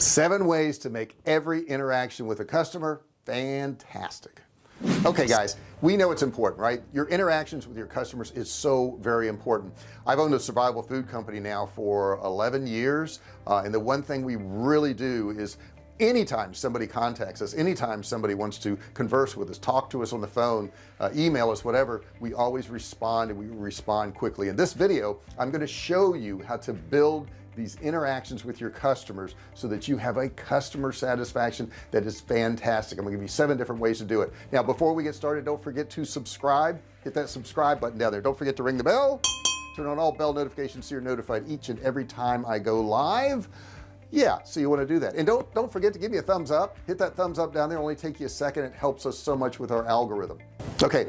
seven ways to make every interaction with a customer fantastic. Okay guys we know it's important right? Your interactions with your customers is so very important. I've owned a survival food company now for 11 years uh, and the one thing we really do is anytime somebody contacts us anytime somebody wants to converse with us talk to us on the phone uh, email us whatever we always respond and we respond quickly. In this video I'm going to show you how to build these interactions with your customers so that you have a customer satisfaction that is fantastic. I'm gonna give you seven different ways to do it. Now before we get started don't forget to subscribe. Hit that subscribe button down there. Don't forget to ring the bell. Turn on all bell notifications so you're notified each and every time I go live yeah so you want to do that. And don't don't forget to give me a thumbs up. Hit that thumbs up down there only take you a second. It helps us so much with our algorithm. Okay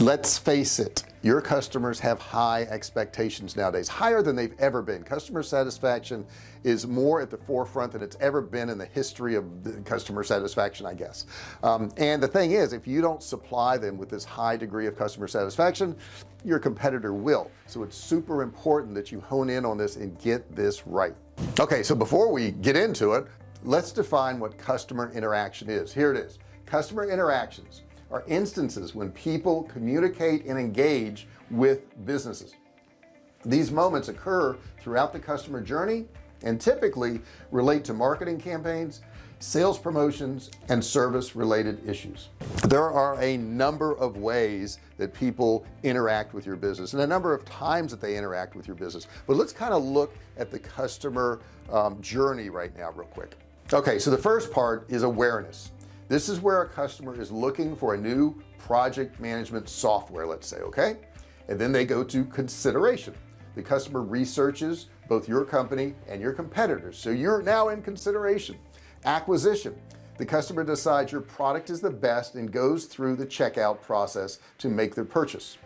let's face it your customers have high expectations nowadays higher than they've ever been. Customer satisfaction is more at the forefront than it's ever been in the history of customer satisfaction I guess. Um, and the thing is if you don't supply them with this high degree of customer satisfaction your competitor will. So it's super important that you hone in on this and get this right. Okay so before we get into it let's define what customer interaction is. Here it is. Customer interactions are instances when people communicate and engage with businesses. These moments occur throughout the customer journey and typically relate to marketing campaigns sales promotions and service related issues. There are a number of ways that people interact with your business and a number of times that they interact with your business. But let's kind of look at the customer um, journey right now real quick. Okay so the first part is awareness this is where a customer is looking for a new project management software let's say okay? And then they go to consideration. The customer researches both your company and your competitors. So you're now in consideration. Acquisition. The customer decides your product is the best and goes through the checkout process to make their purchase.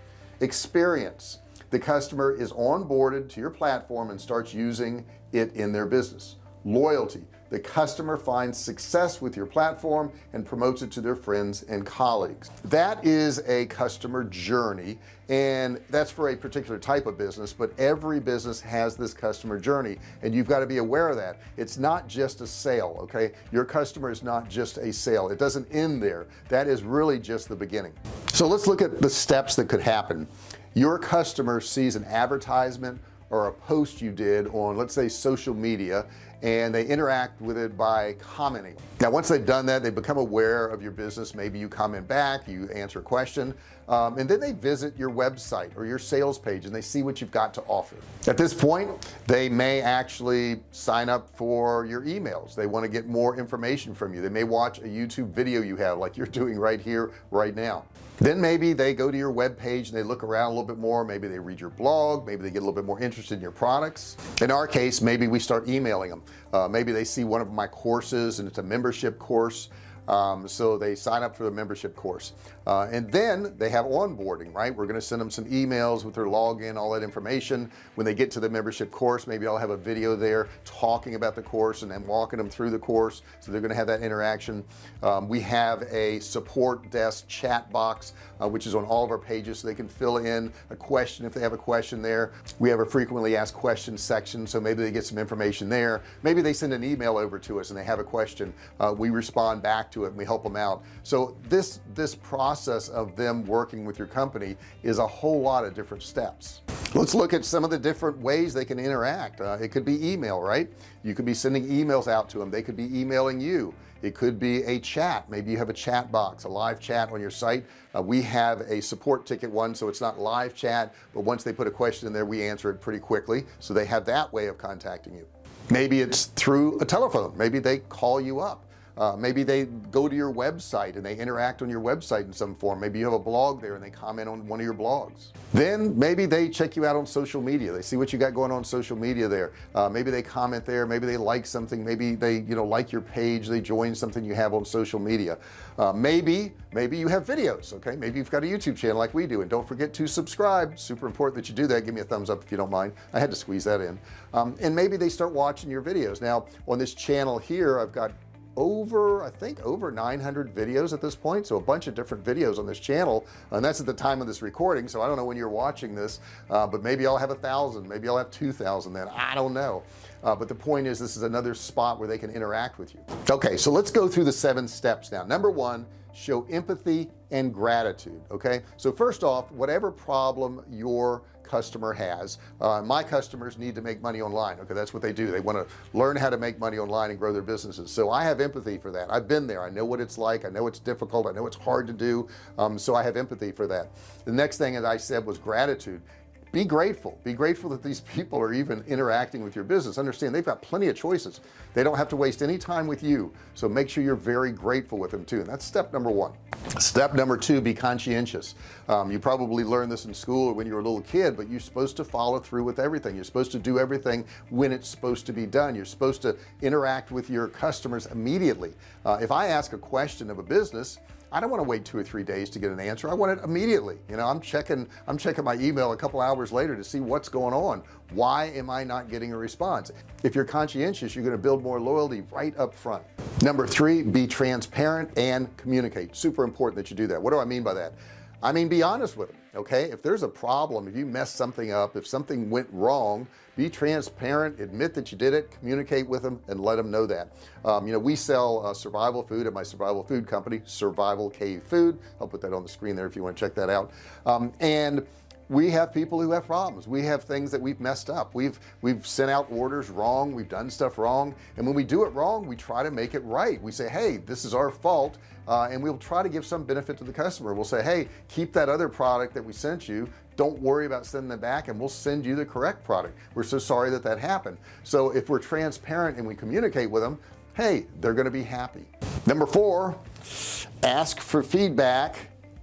Experience. The customer is onboarded to your platform and starts using it in their business. Loyalty the customer finds success with your platform and promotes it to their friends and colleagues. That is a customer journey and that's for a particular type of business but every business has this customer journey and you've got to be aware of that. It's not just a sale okay? Your customer is not just a sale. It doesn't end there. That is really just the beginning. So let's look at the steps that could happen. Your customer sees an advertisement or a post you did on let's say social media and they interact with it by commenting. Now once they've done that they become aware of your business. Maybe you comment back you answer a question um, and then they visit your website or your sales page and they see what you've got to offer. At this point they may actually sign up for your emails. They want to get more information from you. They may watch a YouTube video you have like you're doing right here right now. Then maybe they go to your web page and they look around a little bit more. Maybe they read your blog. Maybe they get a little bit more interested in your products. In our case maybe we start emailing them uh, maybe they see one of my courses and it's a membership course um, so they sign up for the membership course. Uh, and then they have onboarding right? We're going to send them some emails with their login all that information. When they get to the membership course maybe I'll have a video there talking about the course and then walking them through the course. So they're going to have that interaction. Um, we have a support desk chat box uh, which is on all of our pages so they can fill in a question if they have a question there. We have a frequently asked questions section so maybe they get some information there. Maybe they send an email over to us and they have a question. Uh, we respond back to it and we help them out. So this this process of them working with your company is a whole lot of different steps. Let's look at some of the different ways they can interact. Uh, it could be email right? You could be sending emails out to them they could be emailing you. It could be a chat. Maybe you have a chat box a live chat on your site. Uh, we have a support ticket one so it's not live chat but once they put a question in there we answer it pretty quickly. So they have that way of contacting you. Maybe it's through a telephone. Maybe they call you up uh, maybe they go to your website and they interact on your website in some form. Maybe you have a blog there and they comment on one of your blogs. Then maybe they check you out on social media. They see what you got going on social media there. Uh, maybe they comment there. Maybe they like something. Maybe they you know like your page. They join something you have on social media. Uh, maybe maybe you have videos okay? Maybe you've got a YouTube channel like we do. And don't forget to subscribe. Super important that you do that. Give me a thumbs up if you don't mind. I had to squeeze that in. Um, and maybe they start watching your videos. Now on this channel here I've got over I think over 900 videos at this point so a bunch of different videos on this channel and that's at the time of this recording so I don't know when you're watching this uh, but maybe I'll have a thousand maybe I'll have 2,000 then I don't know. Uh, but the point is this is another spot where they can interact with you. Okay so let's go through the seven steps now. Number one show empathy and gratitude okay? So first off whatever problem your customer has. Uh, my customers need to make money online. Okay that's what they do. They want to learn how to make money online and grow their businesses. So I have empathy for that. I've been there. I know what it's like. I know it's difficult. I know it's hard to do. Um, so I have empathy for that. The next thing as I said was gratitude be grateful. Be grateful that these people are even interacting with your business. Understand they've got plenty of choices. They don't have to waste any time with you. So make sure you're very grateful with them too. And that's step number one. Step number two be conscientious. Um, you probably learned this in school or when you were a little kid but you're supposed to follow through with everything. You're supposed to do everything when it's supposed to be done. You're supposed to interact with your customers immediately. Uh, if I ask a question of a business I don't want to wait two or three days to get an answer. I want it immediately. You know I'm checking I'm checking my email a couple hours later to see what's going on. Why am I not getting a response? If you're conscientious you're going to build more loyalty right up front. Number three be transparent and communicate. Super important that you do that. What do I mean by that I mean be honest with them okay? If there's a problem if you mess something up if something went wrong be transparent admit that you did it communicate with them and let them know that. Um, you know we sell uh, survival food at my survival food company survival cave food. I'll put that on the screen there if you want to check that out. Um, and we have people who have problems. We have things that we've messed up. We've we've sent out orders wrong. We've done stuff wrong. And when we do it wrong we try to make it right. We say hey this is our fault uh, and we'll try to give some benefit to the customer. We'll say hey keep that other product that we sent you. Don't worry about sending them back and we'll send you the correct product. We're so sorry that that happened. So if we're transparent and we communicate with them hey they're going to be happy. Number four ask for feedback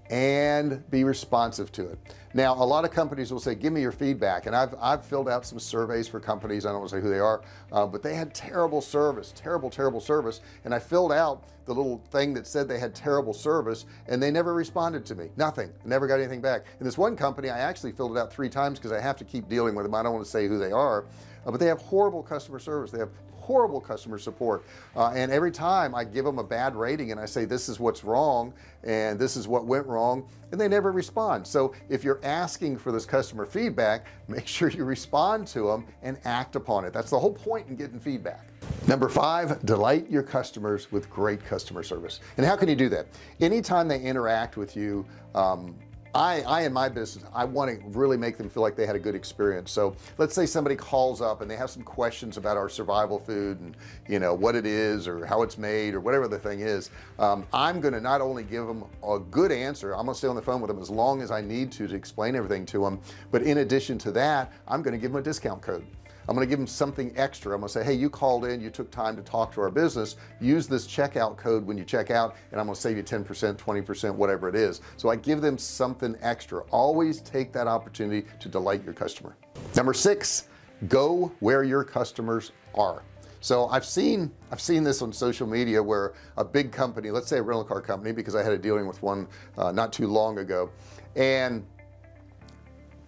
and be responsive to it now a lot of companies will say give me your feedback. And I've, I've filled out some surveys for companies. I don't want to say who they are uh, but they had terrible service terrible terrible service. And I filled out the little thing that said they had terrible service and they never responded to me. Nothing. Never got anything back. In this one company I actually filled it out three times because I have to keep dealing with them. I don't want to say who they are uh, but they have horrible customer service. They have horrible customer support. Uh, and every time I give them a bad rating and I say this is what's wrong and this is what went wrong and they never respond. So if you're asking for this customer feedback make sure you respond to them and act upon it. That's the whole point in getting feedback. Number five delight your customers with great customer service. And how can you do that? Anytime they interact with you um, I I in my business I want to really make them feel like they had a good experience. So let's say somebody calls up and they have some questions about our survival food and you know what it is or how it's made or whatever the thing is um, I'm gonna not only give them a good answer I'm gonna stay on the phone with them as long as I need to to explain everything to them but in addition to that I'm gonna give them a discount code I'm gonna give them something extra. I'm gonna say hey you called in you took time to talk to our business. Use this checkout code when you check out and I'm gonna save you 10% 20% whatever it is. So I give them something extra. Always take that opportunity to delight your customer. Number six go where your customers are. So I've seen I've seen this on social media where a big company let's say a rental car company because I had a dealing with one uh, not too long ago and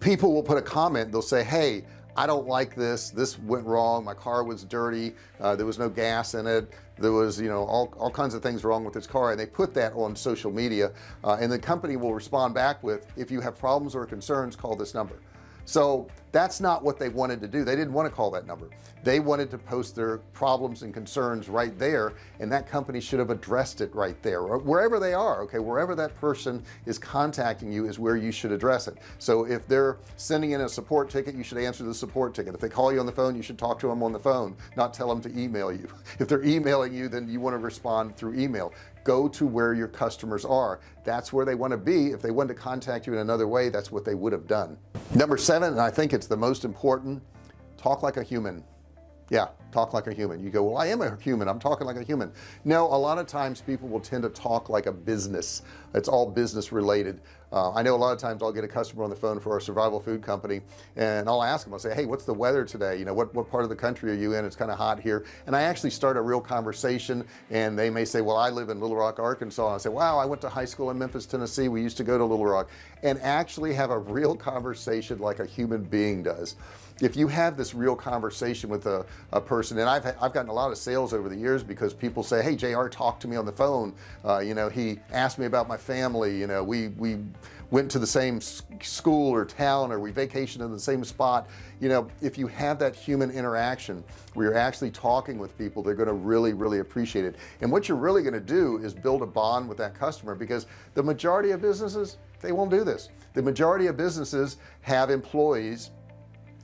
people will put a comment they'll say hey I don't like this. This went wrong. My car was dirty. Uh, there was no gas in it. There was you know all, all kinds of things wrong with this car and they put that on social media. Uh, and the company will respond back with if you have problems or concerns call this number so that's not what they wanted to do. They didn't want to call that number. They wanted to post their problems and concerns right there and that company should have addressed it right there or wherever they are okay? Wherever that person is contacting you is where you should address it. So if they're sending in a support ticket you should answer the support ticket. If they call you on the phone you should talk to them on the phone not tell them to email you. If they're emailing you then you want to respond through email. Go to where your customers are. That's where they want to be. If they want to contact you in another way that's what they would have done. Number seven and I think it's the most important talk like a human yeah talk like a human. You go well I am a human. I'm talking like a human. No a lot of times people will tend to talk like a business. It's all business related. Uh, I know a lot of times I'll get a customer on the phone for our survival food company and I'll ask them I'll say hey what's the weather today? You know what what part of the country are you in? It's kind of hot here. And I actually start a real conversation and they may say well I live in Little Rock Arkansas. And I say wow I went to high school in Memphis Tennessee. We used to go to Little Rock. And actually have a real conversation like a human being does if you have this real conversation with a, a person and I've I've gotten a lot of sales over the years because people say hey JR talk to me on the phone. Uh, you know he asked me about my family you know we we went to the same school or town or we vacationed in the same spot. You know if you have that human interaction where you're actually talking with people they're going to really really appreciate it. And what you're really going to do is build a bond with that customer because the majority of businesses they won't do this. The majority of businesses have employees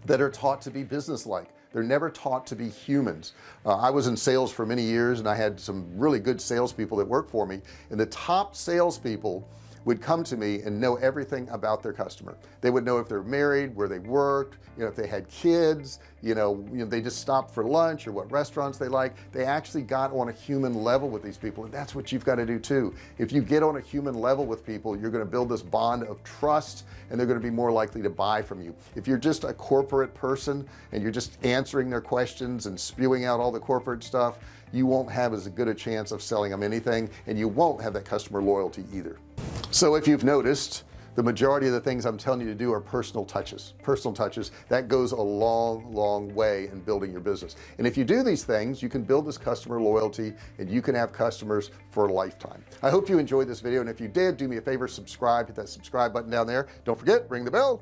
that are taught to be business-like. They're never taught to be humans. Uh, I was in sales for many years and I had some really good salespeople that worked for me. And the top salespeople would come to me and know everything about their customer. They would know if they're married where they worked you know if they had kids you know, you know they just stopped for lunch or what restaurants they like. They actually got on a human level with these people and that's what you've got to do too. If you get on a human level with people you're going to build this bond of trust and they're going to be more likely to buy from you. If you're just a corporate person and you're just answering their questions and spewing out all the corporate stuff you won't have as good a chance of selling them anything and you won't have that customer loyalty either so if you've noticed the majority of the things I'm telling you to do are personal touches personal touches. That goes a long long way in building your business. And if you do these things you can build this customer loyalty and you can have customers for a lifetime. I hope you enjoyed this video and if you did do me a favor subscribe hit that subscribe button down there. Don't forget ring the bell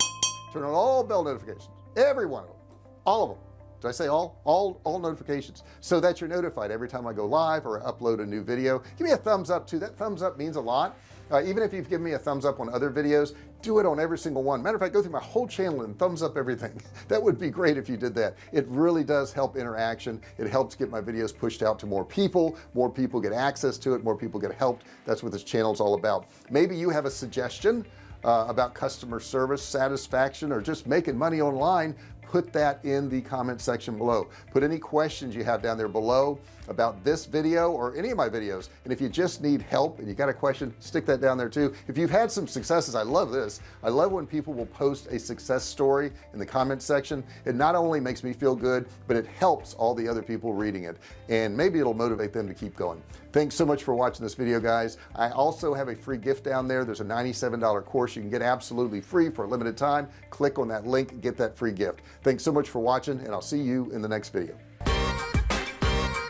turn on all bell notifications. Every one of them all of them. Did I say all? All all notifications. So that you're notified every time I go live or upload a new video. Give me a thumbs up too. That thumbs up means a lot uh, even if you've given me a thumbs up on other videos do it on every single one. Matter of fact go through my whole channel and thumbs up everything. That would be great if you did that. It really does help interaction. It helps get my videos pushed out to more people. More people get access to it. More people get helped. That's what this channel is all about. Maybe you have a suggestion uh, about customer service satisfaction or just making money online. Put that in the comment section below. Put any questions you have down there below about this video or any of my videos. And if you just need help and you got a question stick that down there too. If you've had some successes I love this. I love when people will post a success story in the comment section. It not only makes me feel good but it helps all the other people reading it. And maybe it'll motivate them to keep going. Thanks so much for watching this video guys. I also have a free gift down there. There's a $97 course you can get absolutely free for a limited time. Click on that link get that free gift. Thanks so much for watching and I'll see you in the next video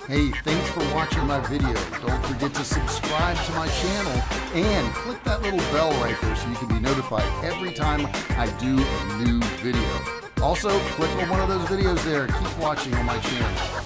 hey thanks for watching my video. Don't forget to subscribe to my channel and click that little bell right there so you can be notified every time I do a new video. Also click on one of those videos there. Keep watching on my channel